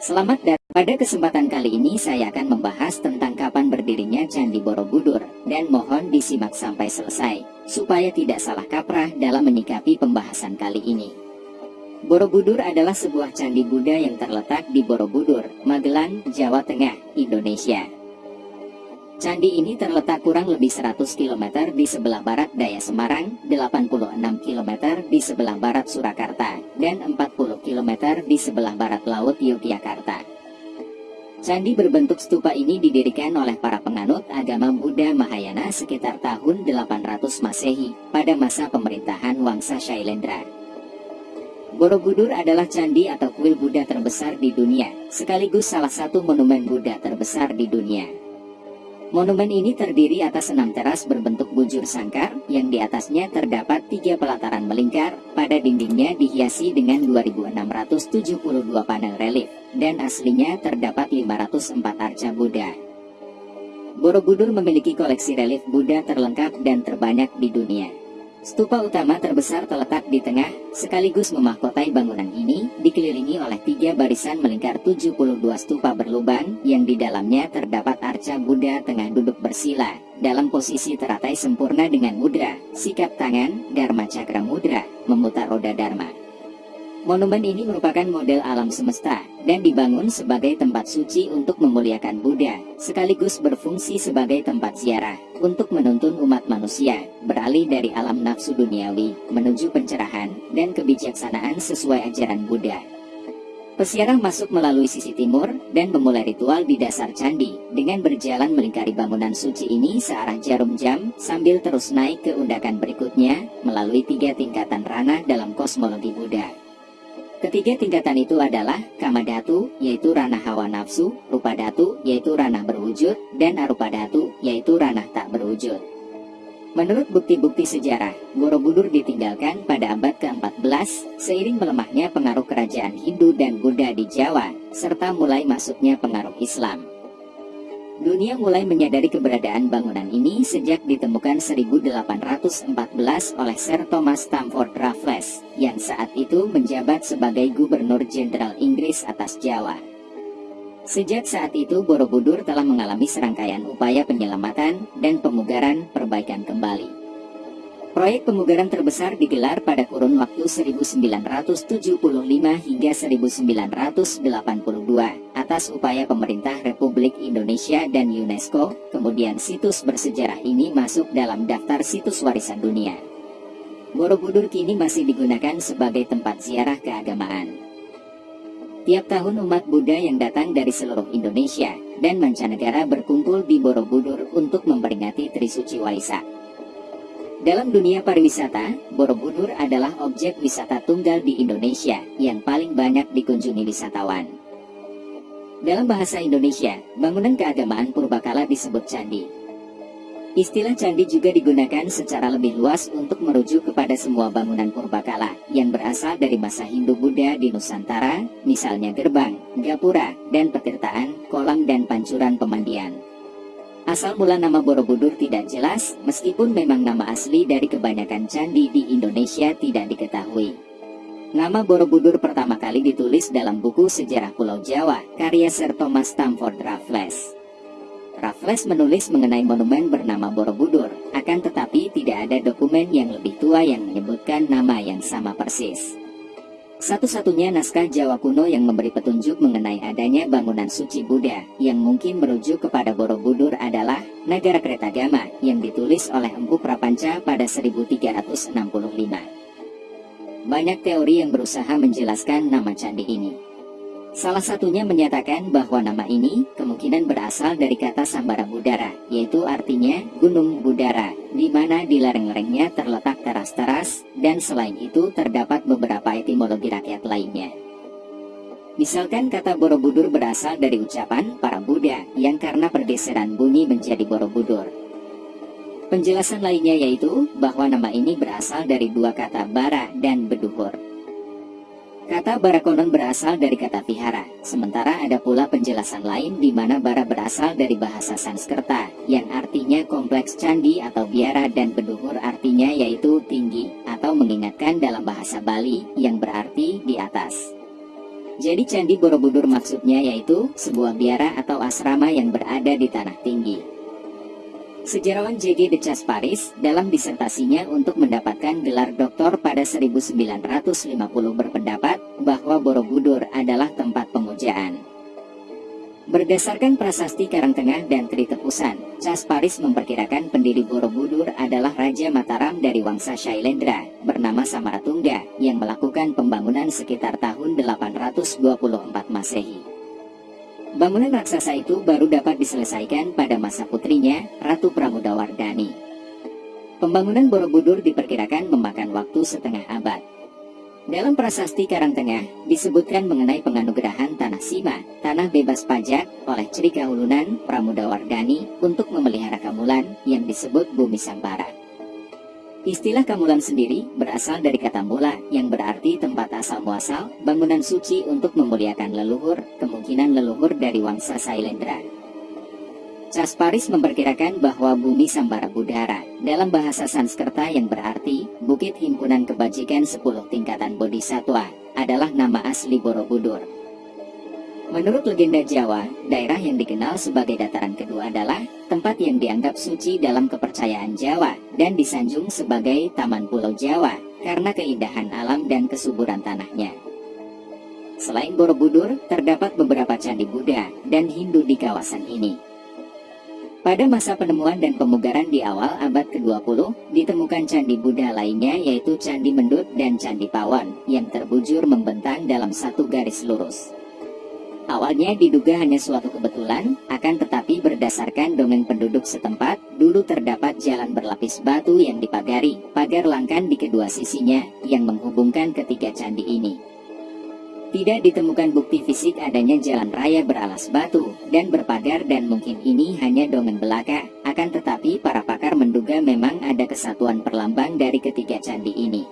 Selamat datang. Pada kesempatan kali ini saya akan membahas tentang kapan berdirinya Candi Borobudur dan mohon disimak sampai selesai supaya tidak salah kaprah dalam menyikapi pembahasan kali ini. Borobudur adalah sebuah candi Buddha yang terletak di Borobudur, Magelang, Jawa Tengah, Indonesia. Candi ini terletak kurang lebih 100 km di sebelah barat daya Semarang, 86 km di sebelah barat Surakarta, dan 40 km di sebelah barat laut Yogyakarta. Candi berbentuk stupa ini didirikan oleh para penganut agama Buddha Mahayana sekitar tahun 800 Masehi pada masa pemerintahan Wangsa Shailendra. Borobudur adalah candi atau kuil Buddha terbesar di dunia, sekaligus salah satu monumen Buddha terbesar di dunia. Monumen ini terdiri atas enam teras berbentuk bujur sangkar, yang di atasnya terdapat tiga pelataran melingkar, pada dindingnya dihiasi dengan 2672 panel relief, dan aslinya terdapat 504 arca Buddha. Borobudur memiliki koleksi relief Buddha terlengkap dan terbanyak di dunia. Stupa utama terbesar terletak di tengah, sekaligus memahkotai bangunan ini, dikelilingi oleh tiga barisan melingkar 72 stupa berlubang, yang di dalamnya terdapat arca Buddha tengah duduk bersila, dalam posisi teratai sempurna dengan mudra, sikap tangan, Dharma Cakra Mudra, memutar roda Dharma. Monumen ini merupakan model alam semesta dan dibangun sebagai tempat suci untuk memuliakan Buddha, sekaligus berfungsi sebagai tempat ziarah untuk menuntun umat manusia beralih dari alam nafsu duniawi menuju pencerahan dan kebijaksanaan sesuai ajaran Buddha. Pesiarah masuk melalui sisi timur dan memulai ritual di dasar candi dengan berjalan melingkari bangunan suci ini searah jarum jam sambil terus naik ke undakan berikutnya melalui tiga tingkatan ranah dalam kosmologi Buddha. Ketiga tingkatan itu adalah kama datu, yaitu ranah hawa nafsu, rupa datu, yaitu ranah berwujud, dan arupa datu, yaitu ranah tak berwujud. Menurut bukti-bukti sejarah, Borobudur ditinggalkan pada abad ke-14 seiring melemahnya pengaruh kerajaan Hindu dan Buddha di Jawa, serta mulai masuknya pengaruh Islam. Dunia mulai menyadari keberadaan bangunan ini sejak ditemukan 1814 oleh Sir Thomas Stamford Raffles, yang saat itu menjabat sebagai Gubernur Jenderal Inggris atas Jawa. Sejak saat itu Borobudur telah mengalami serangkaian upaya penyelamatan dan pemugaran perbaikan kembali. Proyek pemugaran terbesar digelar pada kurun waktu 1975 hingga 1982 atas upaya pemerintah Republik Indonesia dan UNESCO, kemudian situs bersejarah ini masuk dalam daftar situs warisan dunia. Borobudur kini masih digunakan sebagai tempat ziarah keagamaan. Tiap tahun umat Buddha yang datang dari seluruh Indonesia dan mancanegara berkumpul di Borobudur untuk memperingati Trisuci Waisak. Dalam dunia pariwisata, Borobudur adalah objek wisata tunggal di Indonesia yang paling banyak dikunjungi wisatawan. Dalam bahasa Indonesia, bangunan keagamaan purbakala disebut candi. Istilah candi juga digunakan secara lebih luas untuk merujuk kepada semua bangunan purbakala yang berasal dari masa Hindu-Buddha di Nusantara, misalnya gerbang, gapura, dan petirtaan, kolam dan pancuran pemandian. Asal mula nama Borobudur tidak jelas, meskipun memang nama asli dari kebanyakan candi di Indonesia tidak diketahui. Nama Borobudur pertama kali ditulis dalam buku Sejarah Pulau Jawa, karya Sir Thomas Stamford Raffles. Raffles menulis mengenai monumen bernama Borobudur, akan tetapi tidak ada dokumen yang lebih tua yang menyebutkan nama yang sama persis. Satu-satunya naskah Jawa kuno yang memberi petunjuk mengenai adanya bangunan suci Buddha yang mungkin merujuk kepada Borobudur adalah Nagara Kretagama yang ditulis oleh Empu Prapanca pada 1365. Banyak teori yang berusaha menjelaskan nama candi ini. Salah satunya menyatakan bahwa nama ini kemungkinan berasal dari kata Sambara Budara, yaitu artinya Gunung Budara, di mana di lereng-lerengnya terletak teras-teras, dan selain itu terdapat beberapa etimologi rakyat lainnya. Misalkan kata Borobudur berasal dari ucapan para Buddha yang karena pergeseran bunyi menjadi Borobudur. Penjelasan lainnya yaitu bahwa nama ini berasal dari dua kata bara dan beduhur. Kata bara konon berasal dari kata vihara, sementara ada pula penjelasan lain di mana bara berasal dari bahasa Sanskerta, yang artinya kompleks candi atau biara dan beduhur artinya yaitu tinggi, atau mengingatkan dalam bahasa Bali, yang berarti di atas. Jadi Candi Borobudur maksudnya yaitu sebuah biara atau asrama yang berada di tanah tinggi. Sejarawan J.G. de Paris dalam disertasinya untuk mendapatkan gelar doktor pada 1950 berpendapat bahwa Borobudur adalah tempat pemujaan. Berdasarkan prasasti Karangtengah dan Tritepusan, Paris memperkirakan pendiri Borobudur adalah Raja Mataram dari Wangsa Shailendra bernama Samaratungga yang melakukan pembangunan sekitar tahun 824 Masehi. Bangunan raksasa itu baru dapat diselesaikan pada masa putrinya, Ratu Pramodawardhani. Pembangunan Borobudur diperkirakan memakan waktu setengah abad. Dalam prasasti Karangtengah disebutkan mengenai penganugerahan Tanah Sima, tanah bebas pajak oleh Cerika Ulunan Pramudawardhani untuk memelihara Kamulan yang disebut Bumi Sambara. Istilah Kamulan sendiri berasal dari kata mula yang berarti tempat asal muasal, bangunan suci untuk memuliakan leluhur, kemungkinan leluhur dari Wangsa Sailendra. Paris memperkirakan bahwa bumi Sambara Budara dalam bahasa Sanskerta yang berarti Bukit Himpunan Kebajikan 10 Tingkatan Bodhisatwa adalah nama asli Borobudur. Menurut legenda Jawa, daerah yang dikenal sebagai dataran kedua adalah tempat yang dianggap suci dalam kepercayaan Jawa dan disanjung sebagai Taman Pulau Jawa karena keindahan alam dan kesuburan tanahnya. Selain Borobudur, terdapat beberapa candi Buddha dan Hindu di kawasan ini. Pada masa penemuan dan pemugaran di awal abad ke-20, ditemukan candi Buddha lainnya yaitu Candi Mendut dan Candi Pawon yang terbujur membentang dalam satu garis lurus. Awalnya diduga hanya suatu kebetulan, akan tetapi berdasarkan dongeng penduduk setempat, dulu terdapat jalan berlapis batu yang dipagari, pagar langkan di kedua sisinya, yang menghubungkan ketiga candi ini. Tidak ditemukan bukti fisik adanya jalan raya beralas batu dan berpagar dan mungkin ini hanya dongeng belaka. Akan tetapi para pakar menduga memang ada kesatuan perlambang dari ketiga candi ini.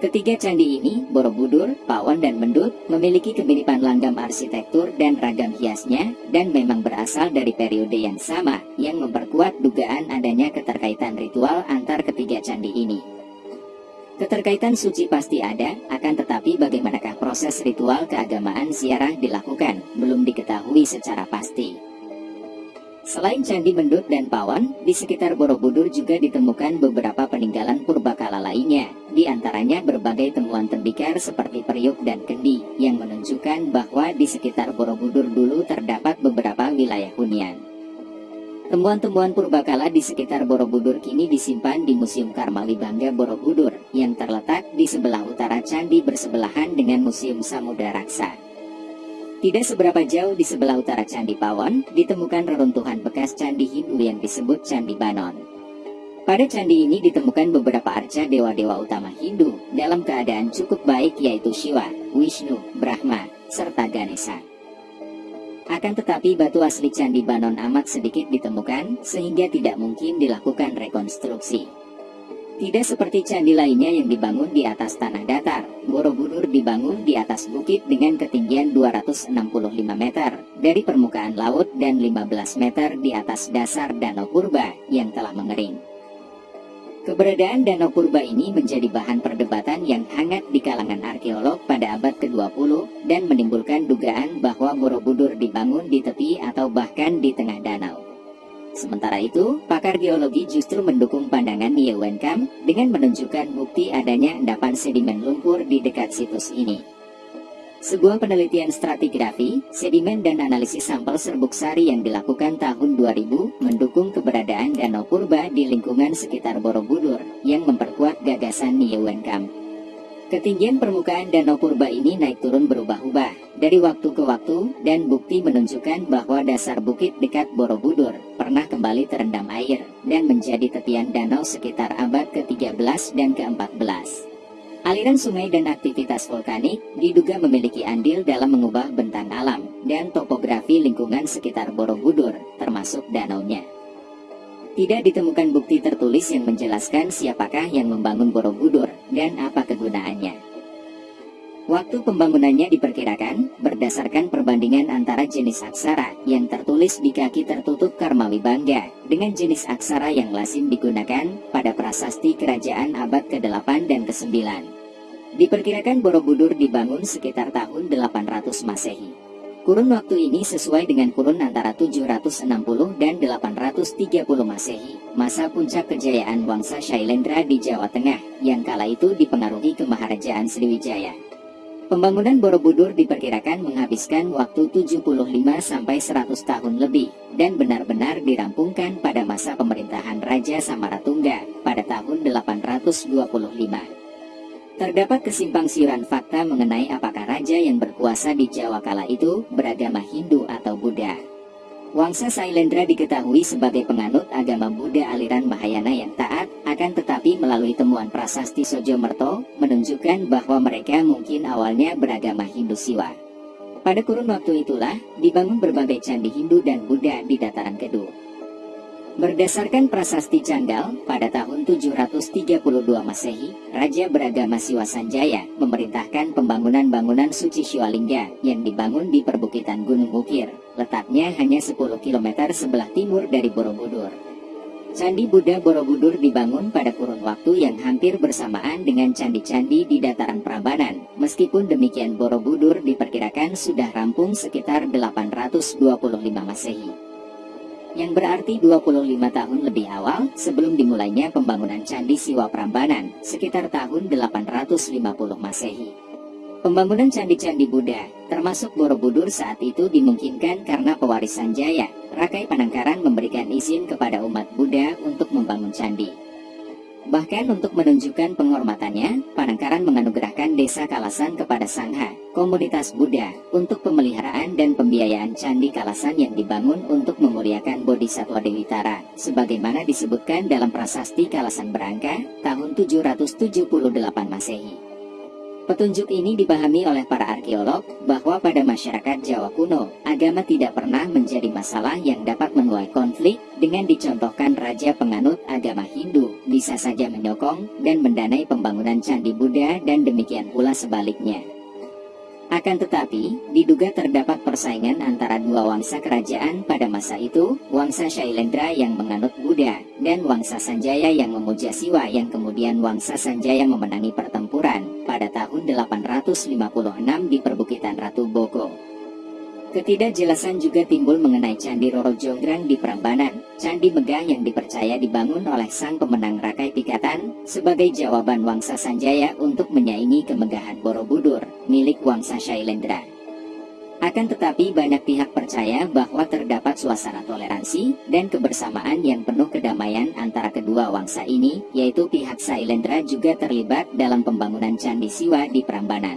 Ketiga candi ini, Borobudur, Pawon, dan Mendut, memiliki kemiripan langgam arsitektur dan ragam hiasnya, dan memang berasal dari periode yang sama, yang memperkuat dugaan adanya keterkaitan ritual antar ketiga candi ini. Keterkaitan suci pasti ada, akan tetapi bagaimanakah proses ritual keagamaan ziarah dilakukan, belum diketahui secara pasti. Selain Candi Mendut dan Pawon, di sekitar Borobudur juga ditemukan beberapa peninggalan purbakala lainnya, di antaranya berbagai temuan tembikar seperti periuk dan kendi, yang menunjukkan bahwa di sekitar Borobudur dulu terdapat beberapa wilayah hunian. Temuan-temuan purbakala di sekitar Borobudur kini disimpan di Museum Karmali Bangga Borobudur yang terletak di sebelah utara candi bersebelahan dengan Museum Samudra Raksa. Tidak seberapa jauh di sebelah utara Candi Pawon, ditemukan reruntuhan bekas candi Hindu yang disebut Candi Banon. Pada candi ini ditemukan beberapa arca dewa-dewa utama Hindu dalam keadaan cukup baik yaitu Shiva, Vishnu, Brahma, serta Ganesha. Akan tetapi batu asli Candi Banon amat sedikit ditemukan, sehingga tidak mungkin dilakukan rekonstruksi. Tidak seperti candi lainnya yang dibangun di atas tanah datar, Borobudur dibangun di atas bukit dengan ketinggian 265 meter dari permukaan laut dan 15 meter di atas dasar Danau Purba yang telah mengering. Keberadaan Danau Purba ini menjadi bahan perdebatan yang hangat di kalangan arkeolog pada abad ke-20 dan menimbulkan dugaan dibangun di tepi atau bahkan di tengah danau. Sementara itu, pakar geologi justru mendukung pandangan Yewenkam dengan menunjukkan bukti adanya endapan sedimen lumpur di dekat situs ini. Sebuah penelitian stratigrafi, sedimen dan analisis sampel serbuk sari yang dilakukan tahun 2000 mendukung keberadaan Danau Purba di lingkungan sekitar Borobudur yang memperkuat gagasan Niewenkamp. Ketinggian permukaan Danau Purba ini naik turun berubah-ubah dari waktu ke waktu dan bukti menunjukkan bahwa dasar bukit dekat Borobudur pernah kembali terendam air dan menjadi tepian danau sekitar abad ke-13 dan ke-14. Aliran sungai dan aktivitas vulkanik diduga memiliki andil dalam mengubah bentang alam dan topografi lingkungan sekitar Borobudur, termasuk danaunya. Tidak ditemukan bukti tertulis yang menjelaskan siapakah yang membangun Borobudur dan apa kegunaannya. Waktu pembangunannya diperkirakan berdasarkan perbandingan antara jenis aksara yang tertulis di kaki tertutup Karmawi Bangga dengan jenis aksara yang lazim digunakan pada prasasti kerajaan abad ke-8 dan ke-9. Diperkirakan Borobudur dibangun sekitar tahun 800 Masehi. Kurun waktu ini sesuai dengan kurun antara 760 dan 830 Masehi, masa puncak kejayaan Wangsa Shailendra di Jawa Tengah, yang kala itu dipengaruhi kemaharajaan Sriwijaya. Pembangunan Borobudur diperkirakan menghabiskan waktu 75 sampai 100 tahun lebih dan benar-benar dirampungkan pada masa pemerintahan Raja Samaratungga pada tahun 825. Terdapat kesimpang siuran fakta mengenai apakah raja yang berkuasa di Jawa kala itu beragama Hindu atau Buddha. Wangsa Sailendra diketahui sebagai penganut agama Buddha aliran Mahayana yang taat, akan tetapi melalui temuan prasasti Sojo Merto, menunjukkan bahwa mereka mungkin awalnya beragama Hindu Siwa. Pada kurun waktu itulah, dibangun berbagai candi Hindu dan Buddha di dataran kedua. Berdasarkan prasasti Canggal, pada tahun 732 Masehi, Raja beragama Siwa Sanjaya memerintahkan pembangunan bangunan suci Shiwalingga yang dibangun di perbukitan Gunung Ukir, letaknya hanya 10 km sebelah timur dari Borobudur. Candi Buddha Borobudur dibangun pada kurun waktu yang hampir bersamaan dengan candi-candi di dataran Prambanan. Meskipun demikian Borobudur diperkirakan sudah rampung sekitar 825 Masehi yang berarti 25 tahun lebih awal sebelum dimulainya pembangunan Candi Siwa Prambanan sekitar tahun 850 Masehi. Pembangunan candi-candi Buddha, termasuk Borobudur saat itu dimungkinkan karena pewarisan Jaya, Rakai Panangkaran memberikan izin kepada umat Buddha untuk membangun candi. Bahkan untuk menunjukkan penghormatannya, Panangkaran menganugerahkan desa Kalasan kepada Sangha, komunitas Buddha, untuk pemeliharaan dan pembiayaan Candi Kalasan yang dibangun untuk memuliakan Bodhisattva Dewi Tara, sebagaimana disebutkan dalam prasasti Kalasan Berangka, tahun 778 Masehi. Petunjuk ini dipahami oleh para arkeolog bahwa pada masyarakat Jawa kuno, agama tidak pernah menjadi masalah yang dapat menuai konflik dengan dicontohkan raja penganut agama Hindu bisa saja menyokong dan mendanai pembangunan candi Buddha dan demikian pula sebaliknya. Akan tetapi, diduga terdapat persaingan antara dua wangsa kerajaan pada masa itu, Wangsa Shailendra yang menganut Buddha, dan Wangsa Sanjaya yang memuja Siwa yang kemudian Wangsa Sanjaya memenangi pertempuran pada tahun 856 di perbukitan Ratu Boko. Ketidakjelasan juga timbul mengenai Candi Roro Jonggrang di Prambanan, Candi Megah yang dipercaya dibangun oleh sang pemenang Rakai Pikatan sebagai jawaban Wangsa Sanjaya untuk menyaingi kemegahan Borobudur, milik Wangsa Shailendra. Akan tetapi banyak pihak percaya bahwa terdapat suasana toleransi dan kebersamaan yang penuh kedamaian antara kedua wangsa ini, yaitu pihak Sailendra juga terlibat dalam pembangunan Candi Siwa di Prambanan.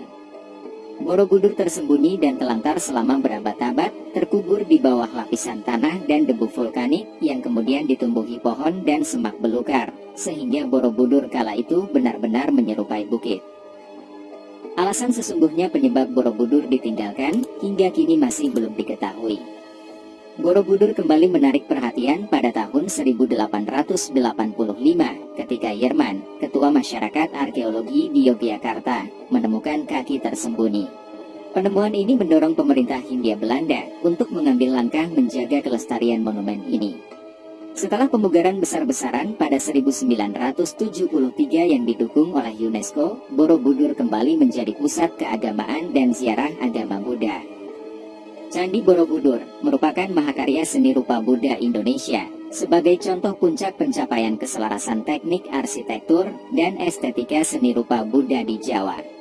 Borobudur tersembunyi dan telantar selama berabad-abad, terkubur di bawah lapisan tanah dan debu vulkanik yang kemudian ditumbuhi pohon dan semak belukar, sehingga Borobudur kala itu benar-benar menyerupai bukit. Alasan sesungguhnya penyebab Borobudur ditinggalkan hingga kini masih belum diketahui. Borobudur kembali menarik perhatian pada tahun 1885 ketika Yerman, ketua masyarakat arkeologi di Yogyakarta, menemukan kaki tersembunyi. Penemuan ini mendorong pemerintah Hindia Belanda untuk mengambil langkah menjaga kelestarian monumen ini. Setelah pemugaran besar-besaran pada 1973 yang didukung oleh UNESCO, Borobudur kembali menjadi pusat keagamaan dan ziarah agama Buddha. Candi Borobudur merupakan mahakarya seni rupa Buddha Indonesia sebagai contoh puncak pencapaian keselarasan teknik arsitektur dan estetika seni rupa Buddha di Jawa.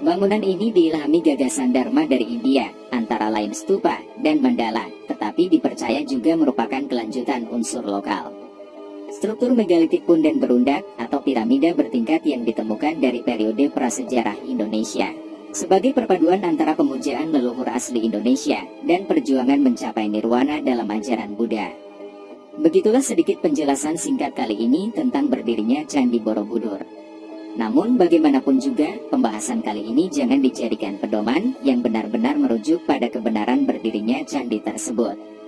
Bangunan ini diilhami gagasan Dharma dari India, antara lain stupa dan mandala, tetapi dipercaya juga merupakan kelanjutan unsur lokal. Struktur megalitik pun dan berundak atau piramida bertingkat yang ditemukan dari periode prasejarah Indonesia sebagai perpaduan antara pemujaan leluhur asli Indonesia dan perjuangan mencapai nirwana dalam ajaran Buddha. Begitulah sedikit penjelasan singkat kali ini tentang berdirinya Candi Borobudur. Namun bagaimanapun juga, pembahasan kali ini jangan dijadikan pedoman yang benar-benar merujuk pada kebenaran berdirinya candi tersebut.